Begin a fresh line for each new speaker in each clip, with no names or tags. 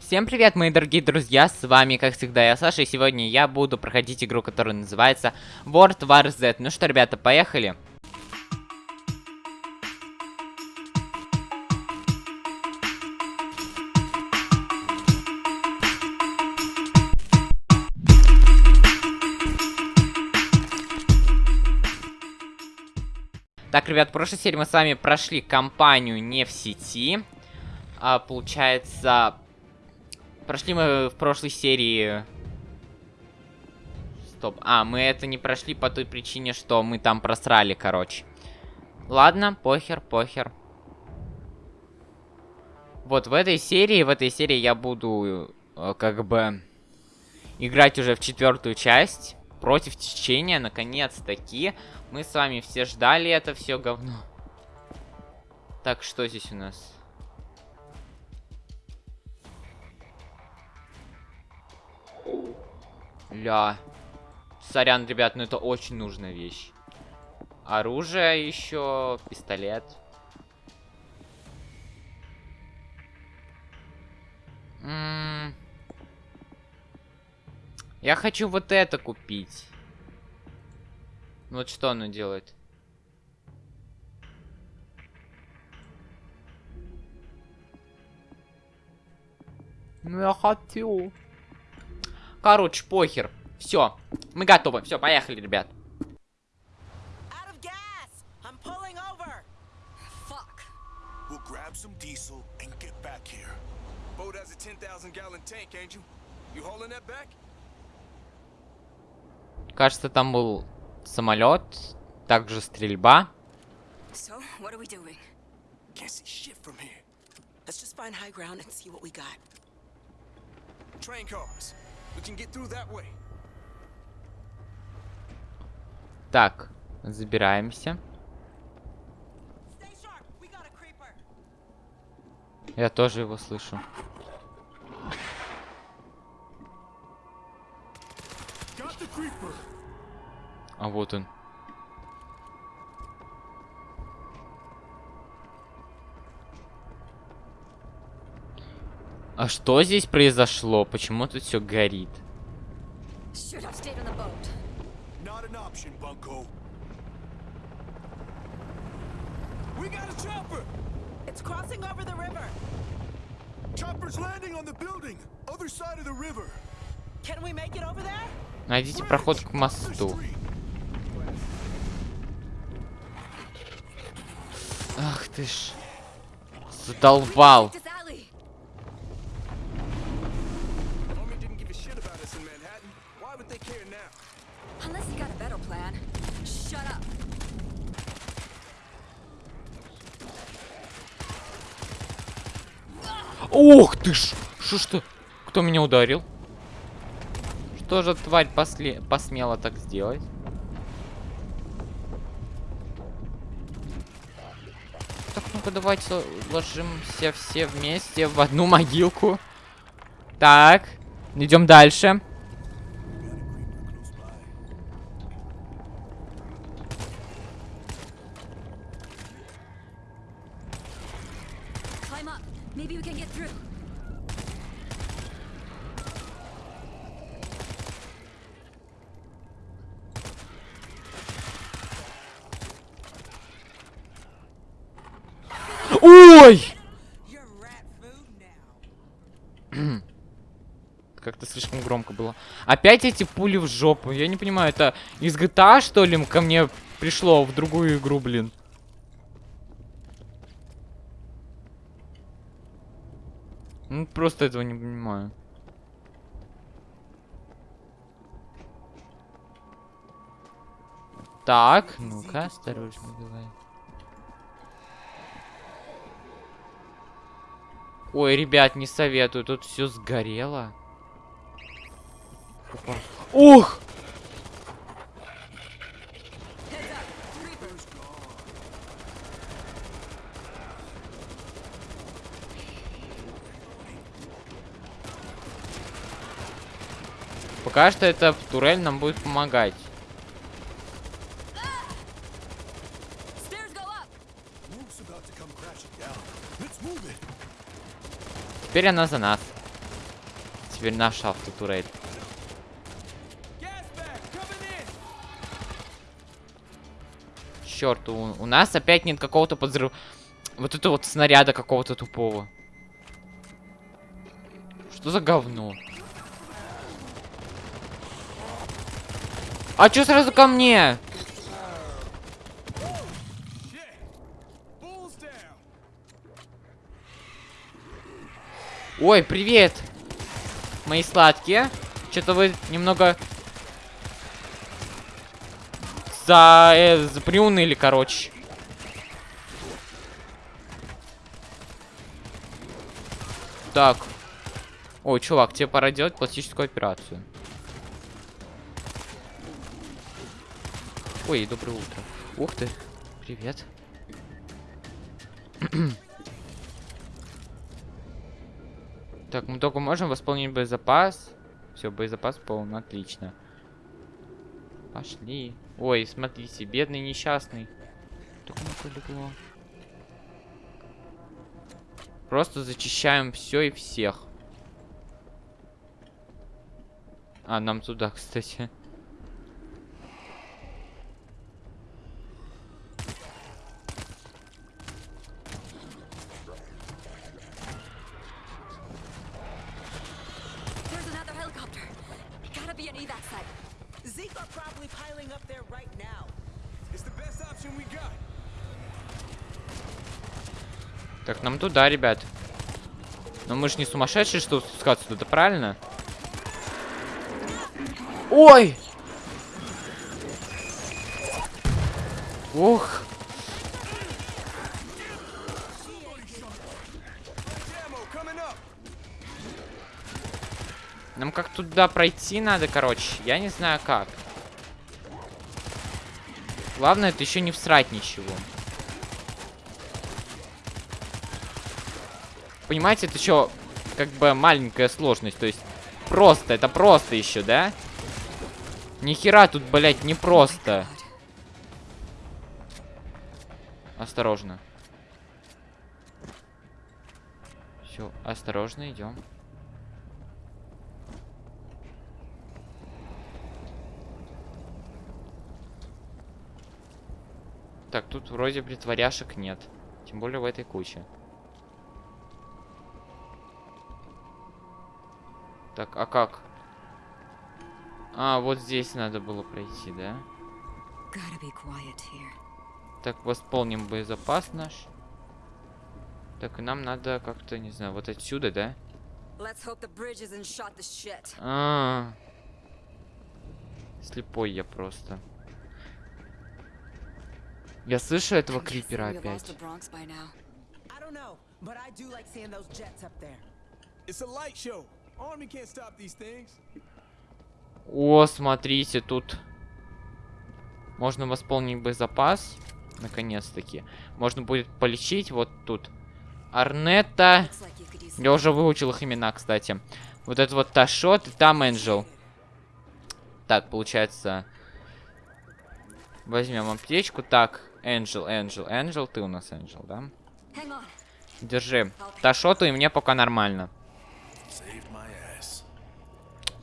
Всем привет, мои дорогие друзья, с вами, как всегда, я Саша, и сегодня я буду проходить игру, которая называется World War Z. Ну что, ребята, поехали. Так, ребят, в прошлой серии мы с вами прошли кампанию не в сети. А, получается, прошли мы в прошлой серии... Стоп. А, мы это не прошли по той причине, что мы там просрали, короче. Ладно, похер, похер. Вот в этой серии, в этой серии я буду, э, как бы, играть уже в четвертую часть. Против течения, наконец-таки. Мы с вами все ждали это все говно. Так, что здесь у нас? Ля. Сорян, ребят, но это очень нужная вещь. Оружие еще, пистолет. М -м Я хочу вот это купить. Вот что оно делает? Ну я хочу. Короче, похер. Все, мы готовы. Все, поехали, ребят.
We'll grab some diesel and get back here. Boat has a 10,000 gallon tank, ain't you? You hauling that back?
Кажется, там был самолет, также стрельба.
So, what are we doing?
Can't see shit from here.
Let's just find high ground and see what we got.
Train cars. We can get through that way.
Так, забираемся. Я тоже его слышу. А вот он.
The river. Can we make it over there?
Найдите проход к мосту. Ах ты ж. Задолбал. Ух ты ж! Что что? Кто меня ударил? Что же тварь после... посмела так сделать? Так, ну-ка давайте ложимся все вместе в одну могилку. Так, идем дальше.
Climb up. Maybe we can get through.
Ой! Как-то слишком громко было. Опять эти пули в жопу. Я не понимаю, это из GTA, что ли, ко мне пришло в другую игру, блин? Ну, просто этого не понимаю. Так, ну-ка, осторожно давай. Ой, ребят, не советую, тут все сгорело. Опа.
Creepers.
Пока что эта турель нам будет помогать. Теперь она за нас. теперь наш автотурель. Черт, у, у нас опять нет какого-то подзрыва. Вот это вот снаряда какого-то тупого. Что за говно? А чё сразу ко мне? Ой, привет! Мои сладкие. Что-то вы немного... За... Э, за- приуныли, короче. Так. Ой, чувак, тебе пора делать пластическую операцию. Ой, доброе утро. Ух ты. Привет. Так, мы только можем восполнить боезапас. Все, боезапас полон, отлично. Пошли. Ой, смотрите, бедный несчастный. Так ему полегло. Просто зачищаем все и всех. А, нам туда, кстати.
There's another helicopter. Gotta be an evac site.
Zeke are probably piling up there right now.
It's the best option we got.
Так, нам туда, ребят. Но мы же не сумасшедшие, что спускаться туда, правильно? Ой!
Up.
Нам как туда пройти надо, короче. Я не знаю как. Главное, это еще не всрать ничего. Понимаете, это еще как бы маленькая сложность. То есть просто, это просто еще, да? Нихера тут, блять, не просто. Осторожно. Все, осторожно, идем. Так, тут вроде притворяшек нет. Тем более в этой куче. Так, а как? А, вот здесь надо было пройти, да? Так, восполним боезапас наш. Так, и нам надо как-то, не знаю, вот отсюда, да?
To shit.
А, Слепой я просто. Я слышу этого крипера опять.
It's a light show.
О, смотрите, тут можно восполнить боезапас. Наконец-таки. Можно будет полечить вот тут. Арнета. Я уже выучил их имена, кстати. Вот это вот Ташот и там Энджел. Так, получается... Возьмем аптечку. Так, Энджел, Энджел, Энджел. Ты у нас Энджел, да? Держи. Ташоту и мне пока нормально.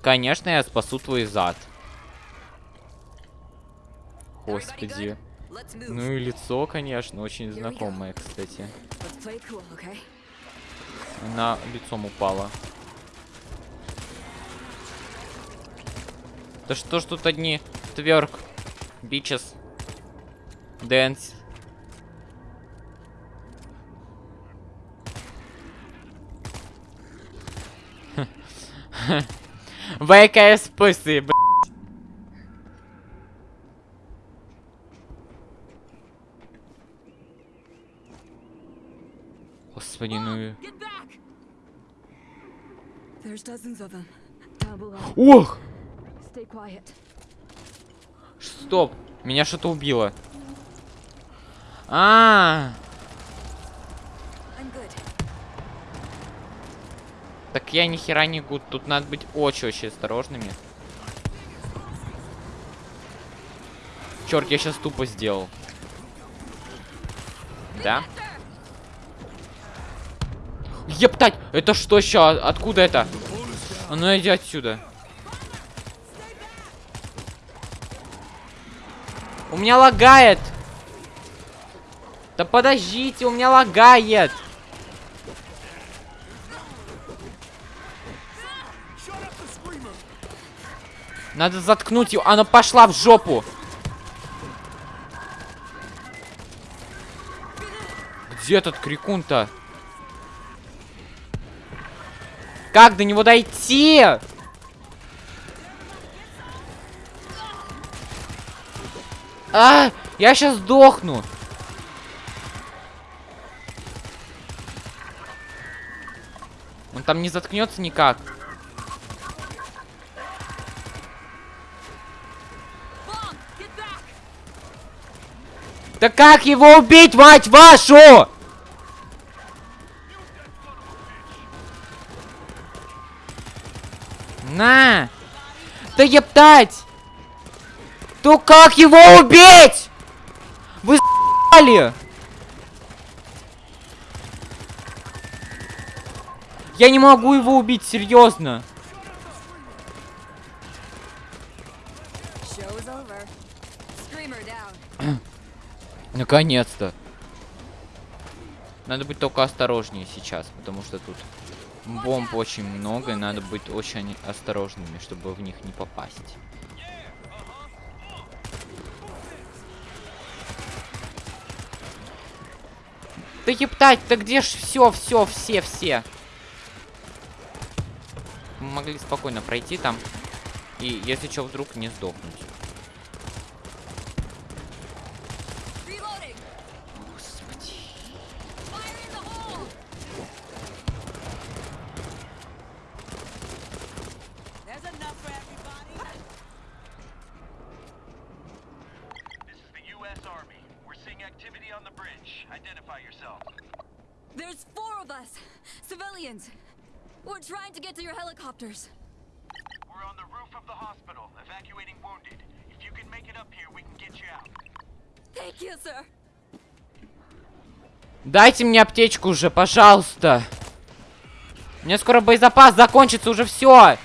Конечно, я спасу твой зад. Господи. Ну и лицо, конечно, очень знакомое, кстати. Она лицом упала. Да что ж тут одни тверк, бичес, дэнс. ВКС пысы, б***ь. Господи, ну. Ох! Стоп! Меня что-то убило. А,
I'm good.
Так я ни хера не гуд. Тут надо быть очень-очень осторожными. Черт, я сейчас тупо сделал. Да? Ептать! Это что еще? Откуда это? А ну иди отсюда. У меня лагает. Да подождите, у меня лагает. Надо заткнуть ее. Она пошла в жопу. Где этот крикун-то? Как до него дойти? А, я сейчас сдохну. Он там не заткнется никак.
Bomb, get back!
Да как его убить, мать вашу? На! Да ептать! То как его убить? Вы с***ли? Я не могу его убить, серьезно. Наконец-то. Надо быть только осторожнее сейчас, потому что тут бомб очень много, и надо быть очень осторожными, чтобы в них не попасть. Да ептать, да где ж все, все, все, все? Мы могли спокойно пройти там. И если что, вдруг не сдохнуть.
Reloading!
Господи.
Fire in the hole!
There's enough for everybody.
This is the U.S. Army. We're seeing activity on the bridge. Identify yourself.
There's four of us! Civilians! We're trying to get to your helicopters.
We're on the roof of the hospital, evacuating wounded. If you can make it up here, we can get you out.
Thank you, sir!
Дайте мне аптечку уже, пожалуйста. У меня скоро боезапас закончится, уже все.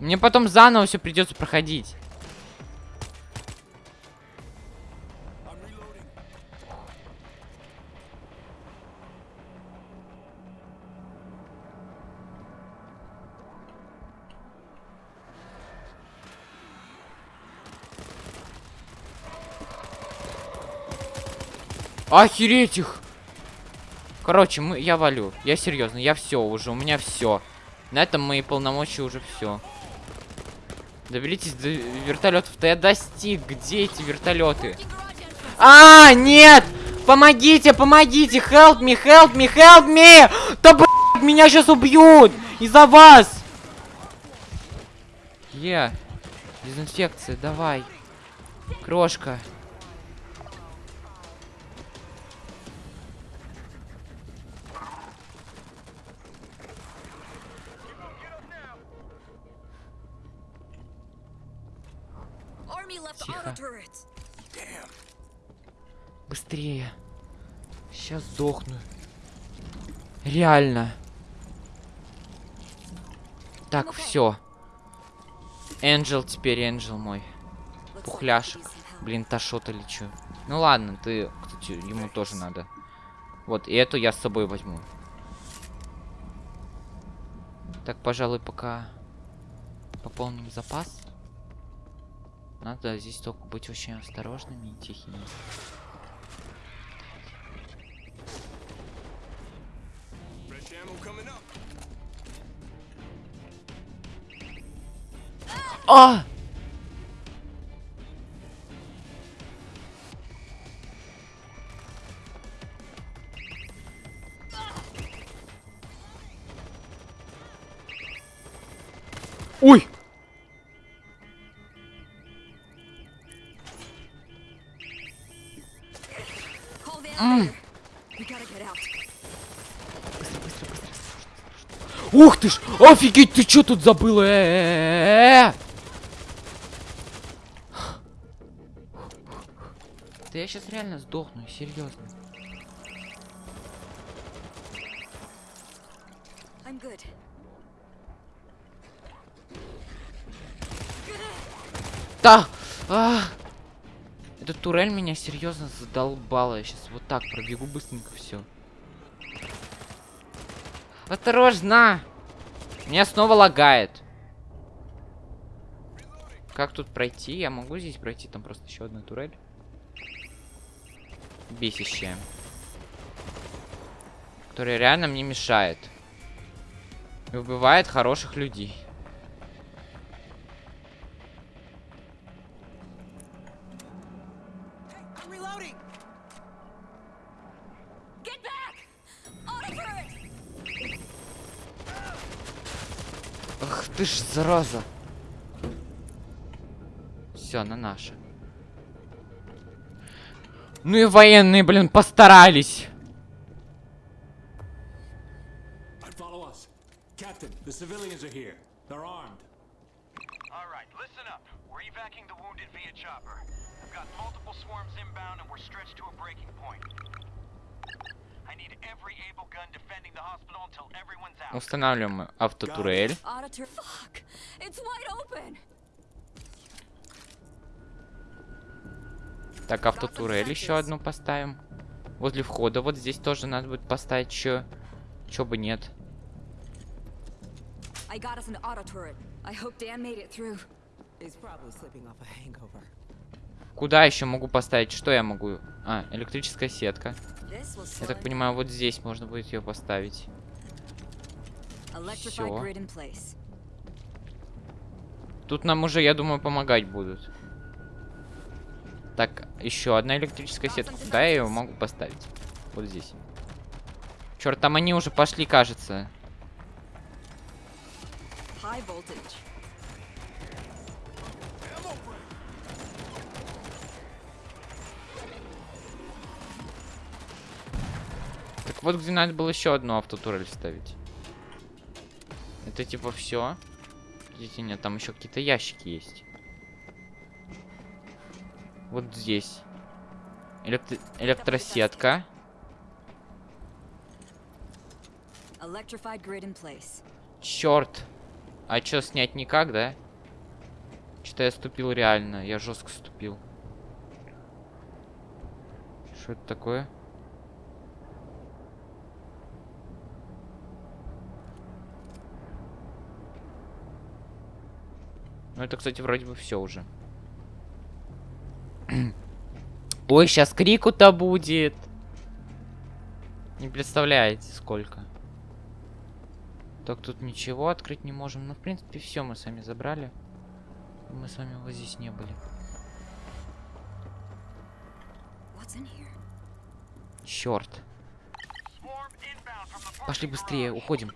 Мне потом заново все придется проходить. Охереть их! Короче, мы, я валю. Я серьезно, я все уже, у меня все. На этом мои полномочия уже все. Доберитесь до вертолетов-то я достиг. Где эти вертолеты? А, нет! Помогите, помогите! Help me, help me, help me! Да блядь, меня сейчас убьют! Из-за вас! Е, дезинфекция, давай. Крошка. Тихо. Быстрее. Сейчас сдохну. Реально. Так, все. Энджел теперь, Энджел мой. Пухляшек. Блин, Ташота лечу. Ну ладно, ты, кстати, ему тоже надо. Вот, и эту я с собой возьму. Так, пожалуй, пока пополним запас. Надо здесь только быть очень осторожными и тихими. А! Ой! Ух ты ж! Офигеть, ты чё тут забыла? Э-э-э-э! Да я сейчас реально сдохну, серьезно.
I'm good.
Да! А! Эта турель меня серьезно задолбала. Я сейчас вот так пробегу быстренько все. Осторожно! Меня снова лагает. Как тут пройти? Я могу здесь пройти? Там просто еще одна турель. Бесящая. Которая реально мне мешает. И убивает хороших людей. Ты ж, зараза. Все, на наша. Ну и военные, блин, постарались.
Captain, the civilians are here. They're armed.
All right, listen up. We're evacuating the wounded via chopper. We've got multiple swarms inbound and we're stretched to a breaking point.
Устанавливаем автотурель. Так, автотурель еще одну поставим. Возле входа. Вот здесь тоже надо будет поставить еще. Чё бы нет.
I got us an auto turret. I hope Dan made it through.
He's probably sleeping off a hangover.
Куда еще могу поставить? Что я могу? А, электрическая сетка. Я так понимаю, вот здесь можно будет ее поставить.
Place.
Тут нам уже, я думаю, помогать будут. Так, еще одна электрическая сетка. Куда я ее могу поставить? Вот здесь. Черт, там они уже пошли, кажется.
High voltage.
Так вот, где надо было еще одну автотурель ставить. Это типа все. Видите, нет, там еще какие-то ящики есть. Вот здесь. Электри- Электросетка. Черт. А что, снять никак, да? Что-то я ступил реально. Я жестко ступил. Что это такое? Ну, это, кстати, вроде бы все уже. Ой, сейчас крику-то будет. Не представляете, сколько. Так, тут ничего открыть не можем. Ну, в принципе, все мы сами забрали. Мы с вами вот здесь не были. Черт. Пошли быстрее, уходим.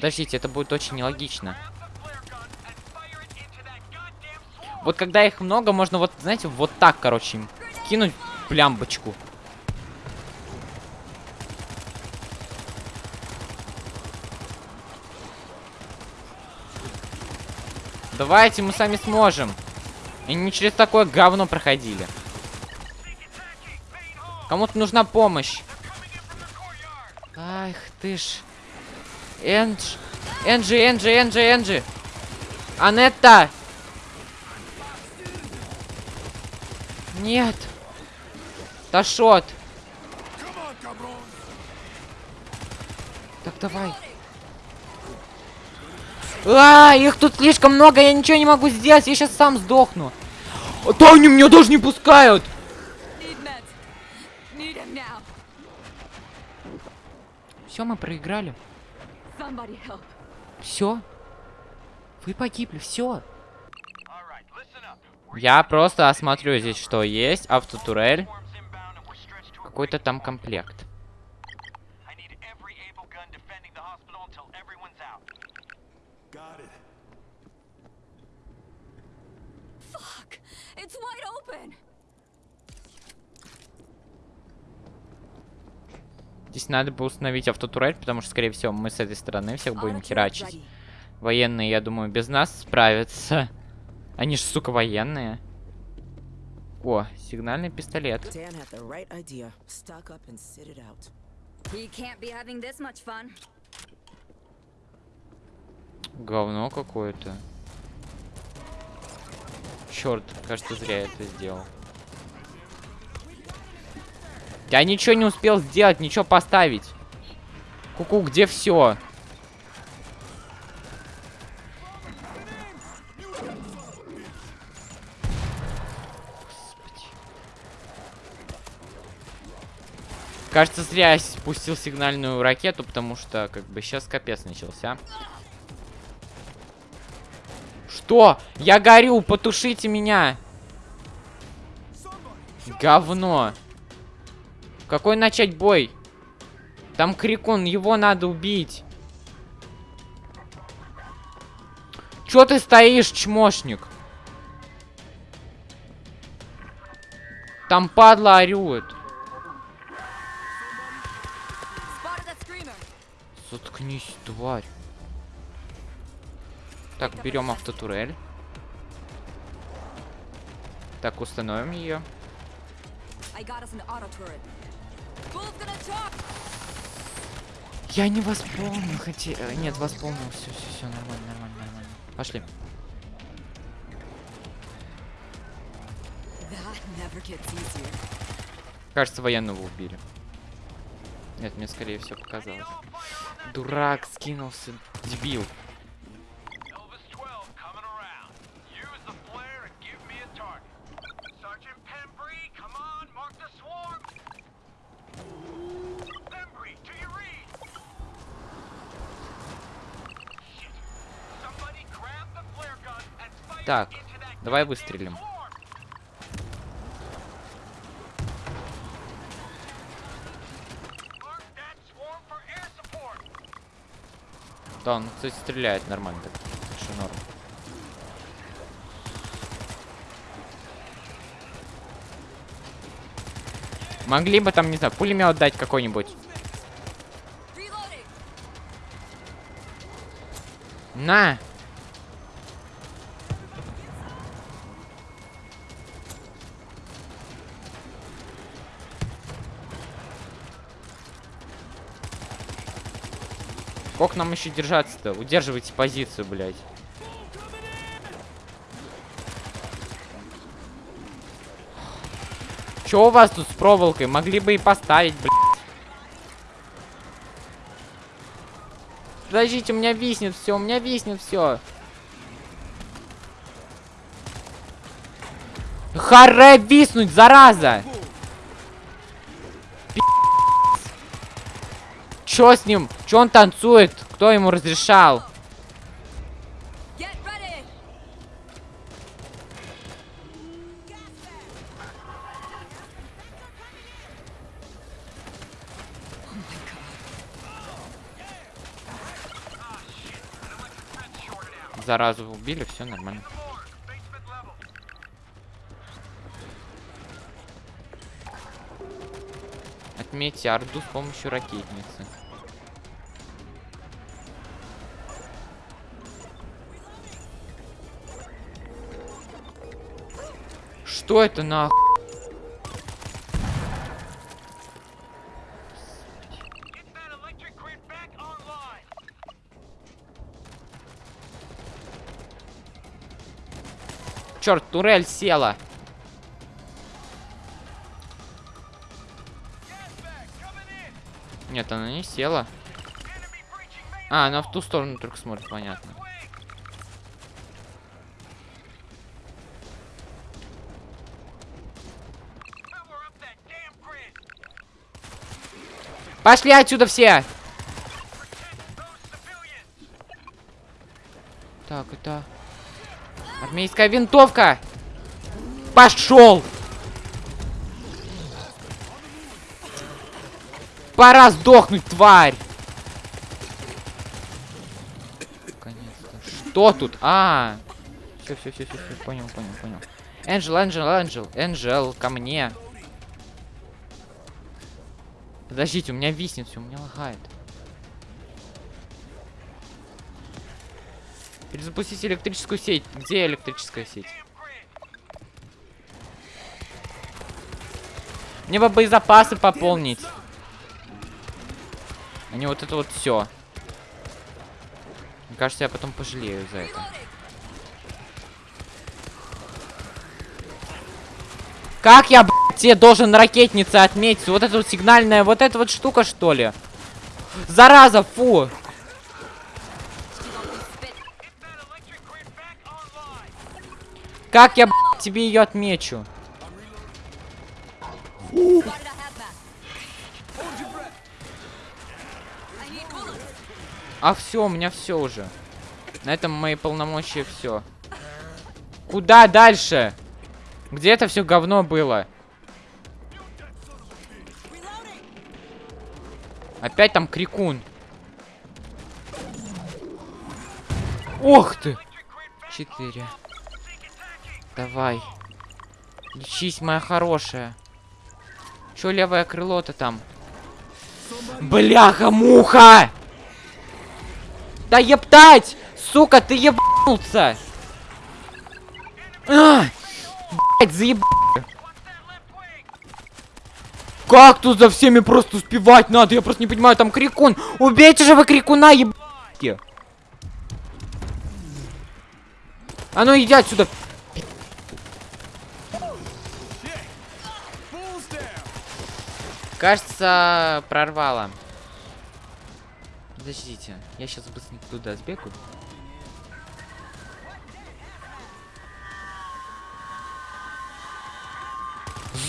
Подождите, это будет очень нелогично. Вот когда их много, можно вот, знаете, вот так, короче, им кинуть плямбочку. Давайте, мы сами сможем. И не через такое говно проходили. Кому-то нужна помощь. Ах ты ж. Эндж. Энджи, Энджи, Энджи, Энджи. Анетта! Нет. Ташот. Так, давай. А, их тут слишком много, я ничего не могу сделать, я сейчас сам сдохну. А они меня даже не пускают. Все, мы проиграли. Все. Вы погибли, все. Я просто осмотрю здесь, что есть. Автотурель. Какой-то там комплект.
I need every able gun defending the hospital until everyone's out.
Got it.
Fuck! It's wide open!
Здесь надо бы установить автотурель, потому что, скорее всего, мы с этой стороны всех будем херачить. Военные, я думаю, без нас справятся. Они ж, сука, военные. О, сигнальный пистолет. Говно какое-то. Черт, кажется, зря я это сделал. Я ничего не успел сделать, ничего поставить. Куку, где все? Кажется, зря я спустил сигнальную ракету, потому что, как бы, сейчас капец начался. Что? Я горю, потушите меня. Говно. Какой начать бой? Там крикун, его надо убить. Чё ты стоишь, чмошник? Там падла орёт. Заткнись, тварь. Так, берем автотурель. Так, установим ее. Я не восполнил, хотя... э, Нет, восполнил. Все, все, все, нормально, нормально, нормально. Пошли. Кажется, военного убили. Нет, мне скорее всего показалось. Дурак скинулся, дебил. Так, давай выстрелим. Да, он, кстати, стреляет нормально. Так, норм. Могли бы там, не знаю, пулемет дать какой-нибудь. На! Сколько нам еще держаться-то? Удерживайте позицию, блядь. Чё у вас тут с проволокой? Могли бы и поставить, блядь. Подождите, у меня виснет все, у меня виснет все. Харе виснуть, зараза! Чё с ним? Чё он танцует? Кто ему разрешал? Заразу убили, все нормально. Отметьте орду с помощью ракетницы. Что это нахуй? Черт, турель села. Нет, она не села. А, она в ту сторону только смотрит, понятно. Пошли отсюда все! Так, это... Армейская винтовка! Пошел! Пора сдохнуть, тварь! Что тут? А, все, все, все, все, все, понял, понял, понял. Энджел, Энджел, Энджел, Энджел, ко мне. Подождите, у меня виснет все, у меня лагает. Перезапустить электрическую сеть. Где электрическая сеть? Мне бы боезапасы пополнить. Не вот это вот все. Мне кажется, я потом пожалею за это. Как я, блядь, тебе должен ракетницы отметить? Вот эта вот сигнальная, вот эта вот штука, что ли? Зараза, фу! Как я, блядь, тебе ее отмечу? А все, у меня все уже. На этом мои полномочия все. Куда дальше? Где это все говно было? Опять там крикун. Ох ты! Четыре. Давай. Лечись, моя хорошая. Чё левое крыло-то там? Бляха-муха! Да ептать! Сука, ты ебнулся! А! Блять, заеб... Как тут за всеми просто успевать надо? Я просто не понимаю, там крикун. Убейте же вы крикуна, ебать! А ну иди отсюда. Кажется, прорвало. Подождите, я сейчас быстренько туда сбегаю.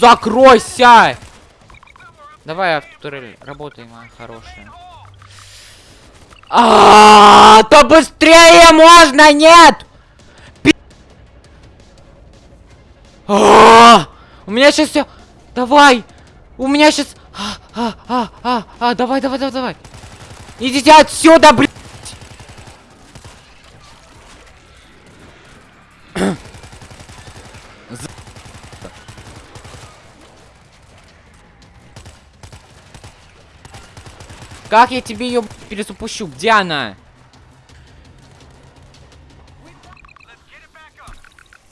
Закройся! Давай, автотурель, работай, моя хорошая. А, то быстрее можно, нет! А, У меня сейчас все. Давай! У меня сейчас. А, а, а, а, а, давай, давай, давай, давай. Идите отсюда, блядь! Как я тебе ее перезапущу? Где она?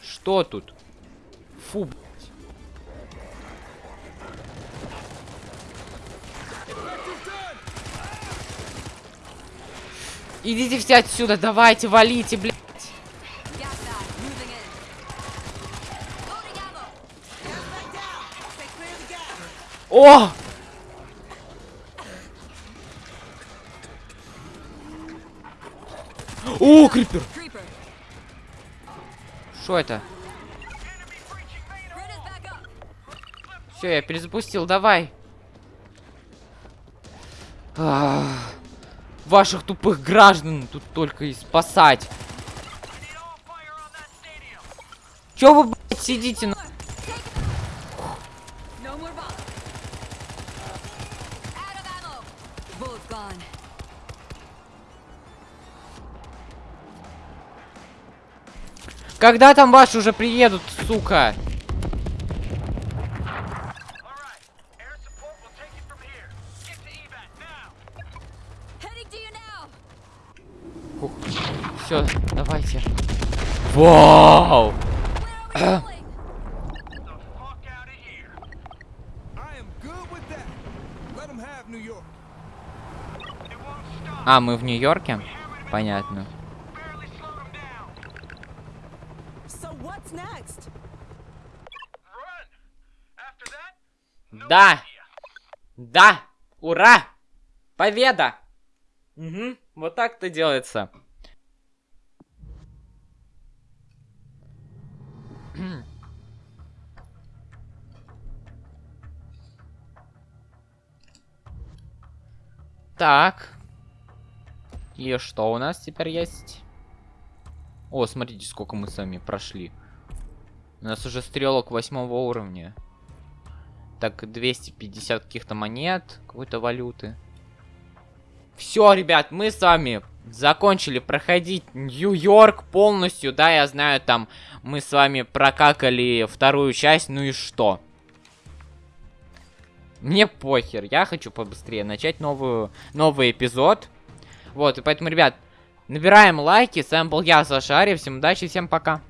Что тут? Фу, блядь. Идите все отсюда, давайте, валите, блядь. О! О, крипер! Что это? Все, я перезапустил, давай. Ах, ваших тупых граждан тут только и спасать. Чё вы, блядь, сидите на... Когда там ваши уже приедут, сука?
So what's next?
Run. After that,
Да! Да! Ура! Победа! Угу, вот так-то делается. Так. И что у нас теперь есть? О, смотрите, сколько мы с вами прошли. У нас уже стрелок восьмого уровня. Так, 250 каких-то монет, какой-то валюты. Все, ребят, мы с вами закончили проходить Нью-Йорк полностью. Да, я знаю, там мы с вами прокакали вторую часть, ну и что? Мне похер, я хочу побыстрее начать новую, новый эпизод. Вот, и поэтому, ребят, набираем лайки. С вами был я, Саша Ария. Всем удачи, всем пока.